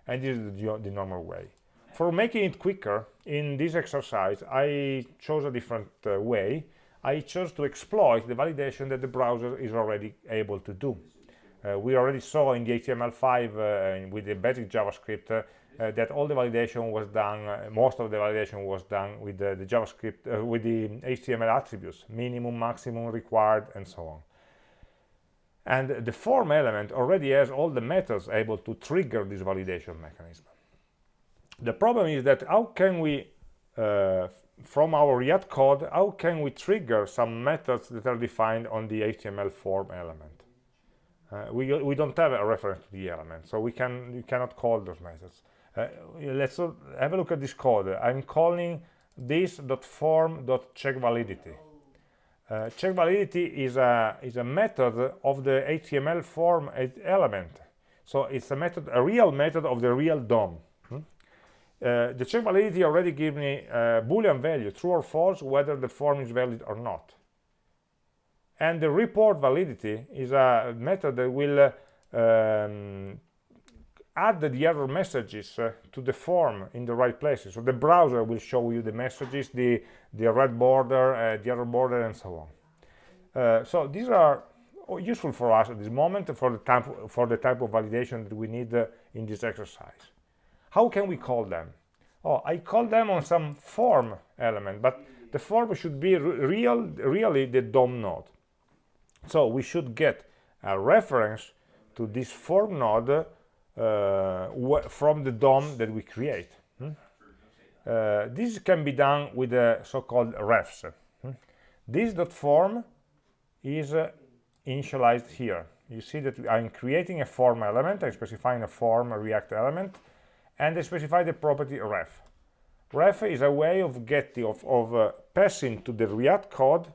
and this is the, the normal way for making it quicker in this exercise i chose a different way I chose to exploit the validation that the browser is already able to do. Uh, we already saw in the HTML5 uh, with the basic JavaScript uh, uh, that all the validation was done, uh, most of the validation was done with the, the JavaScript, uh, with the HTML attributes, minimum, maximum, required, and so on. And the form element already has all the methods able to trigger this validation mechanism. The problem is that how can we from our React code, how can we trigger some methods that are defined on the HTML form element? Uh, we, we don't have a reference to the element, so we can you cannot call those methods. Uh, let's have a look at this code. I'm calling this form check validity. Uh, check validity is a is a method of the HTML form element. So it's a method, a real method of the real DOM. Uh, the check validity already gives me a boolean value true or false whether the form is valid or not and the report validity is a method that will uh, um, add the error messages uh, to the form in the right places so the browser will show you the messages the the red border uh, the error border and so on uh, so these are useful for us at this moment for the type for the type of validation that we need in this exercise how can we call them? Oh, I call them on some form element, but the form should be real, really the DOM node. So we should get a reference to this form node uh, from the DOM that we create. Hmm? Uh, this can be done with the so-called refs. Hmm? This dot form is uh, initialized here. You see that I'm creating a form element, I'm specifying a form a React element, and I specify the property ref. Ref is a way of getting of, of uh, passing to the React code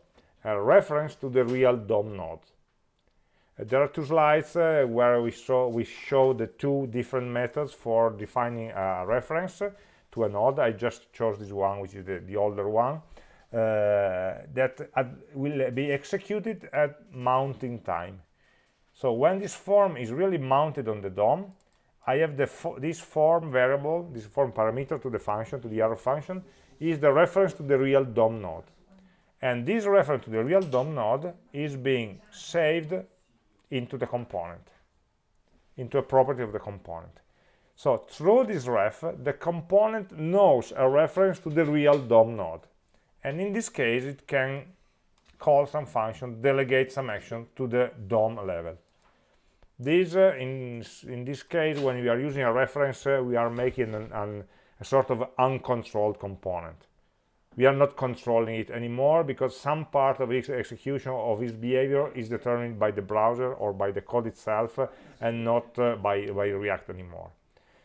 a reference to the real DOM node. There are two slides uh, where we show we show the two different methods for defining a reference to a node. I just chose this one, which is the, the older one. Uh, that will be executed at mounting time. So when this form is really mounted on the DOM, I have the this form variable, this form parameter to the function, to the arrow function, is the reference to the real DOM node. And this reference to the real DOM node is being saved into the component, into a property of the component. So through this ref, the component knows a reference to the real DOM node. And in this case, it can call some function, delegate some action to the DOM level. This, uh, in, in this case, when we are using a reference, uh, we are making an, an, a sort of uncontrolled component. We are not controlling it anymore because some part of its execution of its behavior is determined by the browser or by the code itself uh, and not uh, by, by React anymore.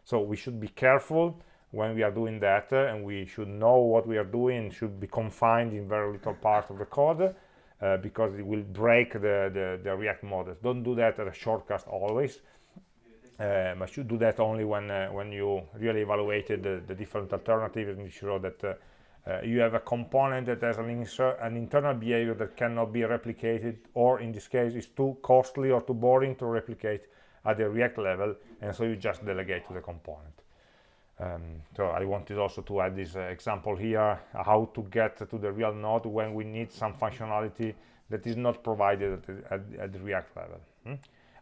So we should be careful when we are doing that uh, and we should know what we are doing should be confined in very little part of the code uh, because it will break the, the, the, React models. Don't do that as a shortcut always. Um, I should do that only when uh, when you really evaluated the, the different alternatives and sure that uh, uh, you have a component that has an, an internal behavior that cannot be replicated or in this case is too costly or too boring to replicate at the React level and so you just delegate to the component. Um, so I wanted also to add this uh, example here, how to get to the real node when we need some functionality that is not provided at the, at, at the React level. Hmm?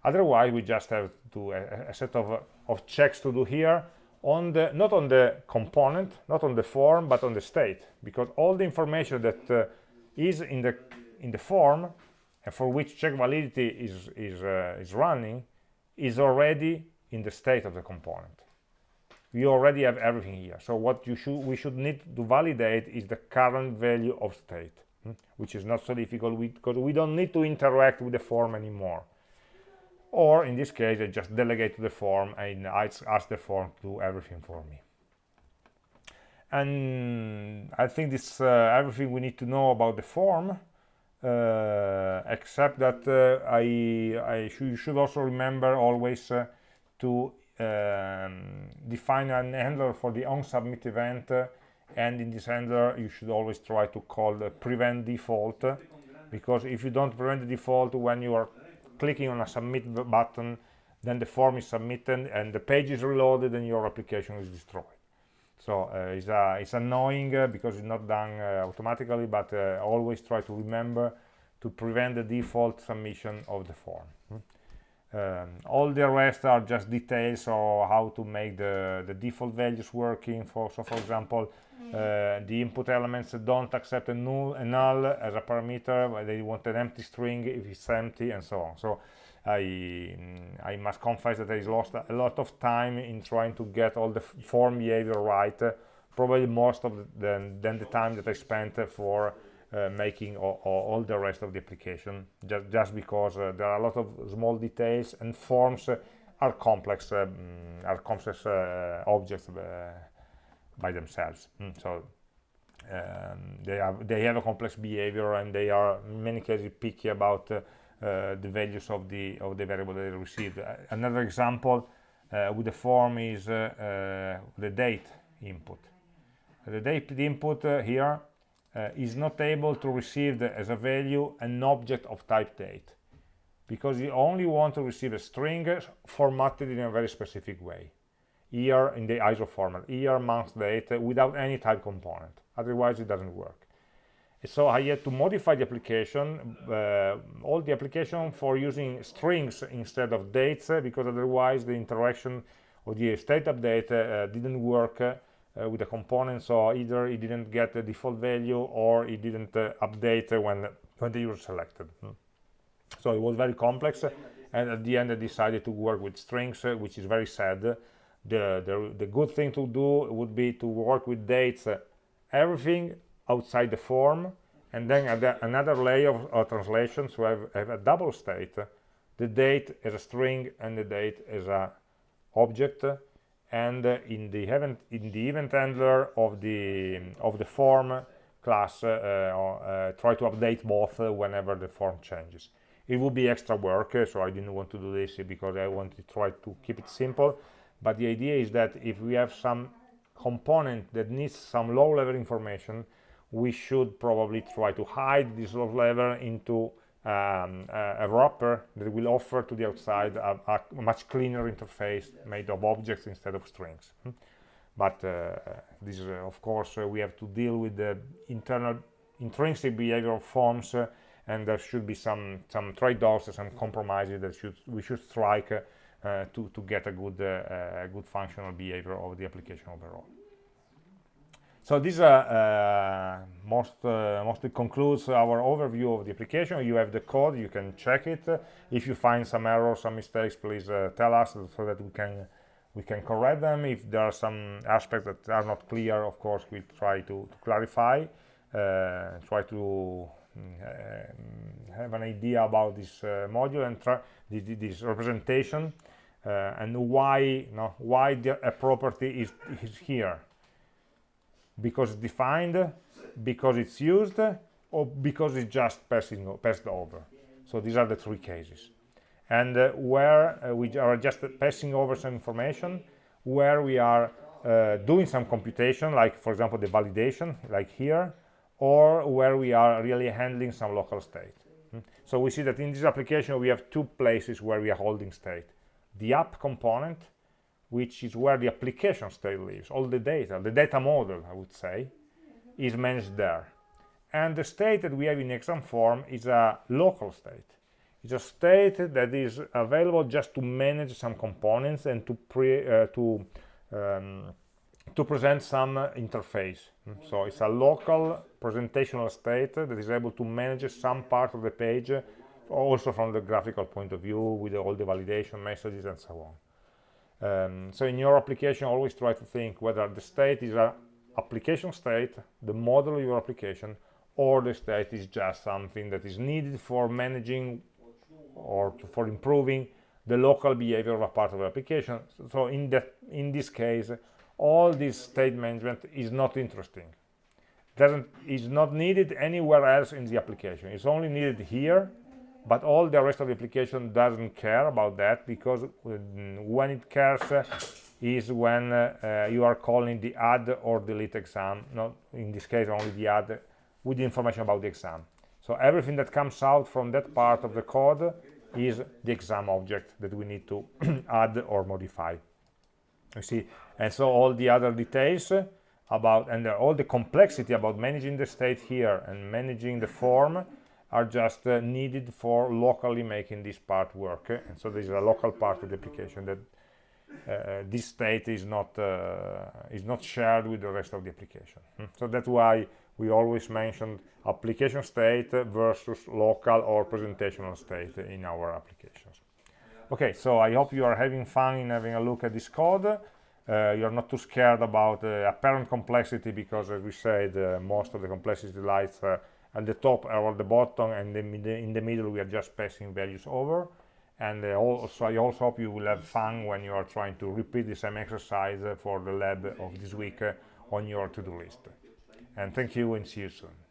Otherwise, we just have to a, a set of, of checks to do here on the not on the component, not on the form, but on the state, because all the information that uh, is in the in the form and for which check validity is is uh, is running is already in the state of the component. We already have everything here. So what you should we should need to validate is the current value of state hmm? which is not so difficult because we don't need to interact with the form anymore or in this case I just delegate to the form and I ask the form to do everything for me. And I think this uh, everything we need to know about the form uh, except that uh, I, I sh you should also remember always uh, to um, define an handler for the onSubmit event uh, and in this handler you should always try to call the prevent default because if you don't prevent the default when you are clicking on a submit button then the form is submitted and the page is reloaded and your application is destroyed so uh, it's, uh, it's annoying uh, because it's not done uh, automatically but uh, always try to remember to prevent the default submission of the form hmm? Um, all the rest are just details of how to make the, the default values working. For so, for example, mm. uh, the input elements don't accept a null, a null as a parameter. They want an empty string if it's empty, and so on. So I mm, I must confess that I lost a lot of time in trying to get all the form behavior right. Uh, probably most of the, than, than the time that I spent for uh, making all, all, the rest of the application just, just because uh, there are a lot of small details and forms uh, are complex um, are complex uh, objects by themselves. Mm, so um, they have they have a complex behavior and they are in many cases picky about the values of the of the variable they received. Another example with the form is the date input. The date input here uh, is not able to receive the, as a value an object of type date because you only want to receive a string formatted in a very specific way. Year in the ISO format year month date uh, without any type component. Otherwise it doesn't work. So I had to modify the application uh, all the application for using strings instead of dates uh, because otherwise the interaction of the state update uh, didn't work uh, with the component so either it didn't get the default value or it didn't uh, update when when the user selected hmm. so it was very complex and at the end I decided to work with strings uh, which is very sad the, the the good thing to do would be to work with dates uh, everything outside the form and then another layer of, of translation so I have, have, a double state the date as a string and the date as a object and in the event in the event handler of the of the form class uh, uh, try to update both whenever the form changes. It would be extra work so i didn't want to do this because i want to try to keep it simple. But the idea is that if we have some component that needs some low level information we should probably try to hide this low level into um, a, a, wrapper that will offer to the outside a, a, much cleaner interface made of objects instead of strings. Hmm? But uh, this is, uh, of course, uh, we have to deal with the internal intrinsic behavior of forms uh, and there should be some some trade-offs some compromises that should we should strike uh, to to get a good uh, a good functional behavior of the application overall so this uh, uh, most, uh, mostly concludes our overview of the application. You have the code, you can check it. If you find some errors, some mistakes, please uh, tell us so that we can we can correct them. If there are some aspects that are not clear, of course, we try to, to clarify, uh, try to mm, have an idea about this uh, module and this, this representation uh, and why you know, why the, a property is, is here because it's defined because it's used or because it's just passing passed over. So these are the three cases. And uh, where uh, we are just passing over some information where we are uh, doing some computation like for example the validation like here or where we are really handling some local state. Hmm? so we see that in this application we have two places where we are holding state. The app component which is where the application state lives. All the data the data model i would say is managed there. And the state that we have in exam form is a local state. It's a state that is available just to manage some components and to pre uh, to um, to present some interface. So it's a local presentational state that is able to manage some part of the page also from the graphical point of view with all the validation messages and so on um, so in your application always try to think whether the state is a application state the model of your application or the state is just something that is needed for managing or for improving the local behavior of a part of the application. So in that in this case all this state management is not interesting. Doesn't is not needed anywhere else in the application. It's only needed here but all the rest of the application doesn't care about that because when it cares uh, is when uh, uh, you are calling the add or delete exam not in this case only the add with the information about the exam. So everything that comes out from that part of the code is the exam object that we need to add or modify. You see? And so all the other details about and all the complexity about managing the state here and managing the form are just uh, needed for locally making this part work and so this is a local part of the application that uh, this state is not uh, is not shared with the rest of the application. Hmm. so that's why we always mentioned application state versus local or presentational state in our applications. Okay so i hope you are having fun in having a look at this code. Uh, you're not too scared about uh, apparent complexity because as we said uh, most of the complexity lies uh, at the top or the bottom and in the middle we are just passing values over. And uh, also I also hope you will have fun when you are trying to repeat the same exercise for the lab of this week uh, on your to-do list. And thank you and see you soon